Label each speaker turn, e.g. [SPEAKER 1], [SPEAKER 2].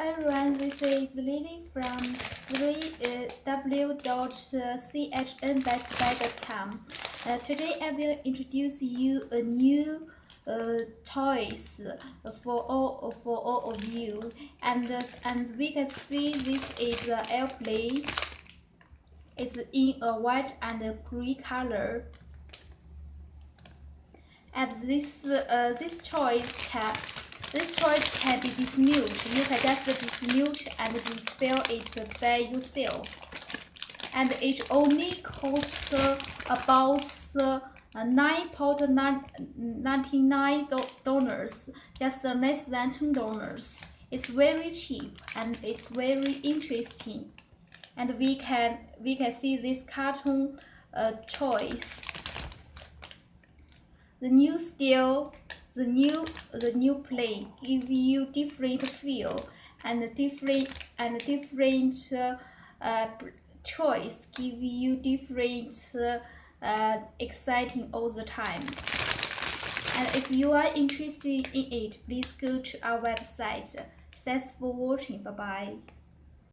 [SPEAKER 1] everyone, this is Lily from 3w.chnbestbuy.com. Uh, today I will introduce you a new uh, toys for all for all of you, and uh, and we can see this is an airplane. It's in a white and a green color. And this uh, this toys can this choice can be dismute. You can just dismute and dispel it by yourself. And it only costs about uh, 9.99 dollars, just less than 10 dollars. It's very cheap and it's very interesting. And we can we can see this cartoon uh, choice. The new style the new the new play give you different feel and different and different uh, uh, choice give you different uh, exciting all the time. And if you are interested in it please go to our website. Thanks for watching. Bye bye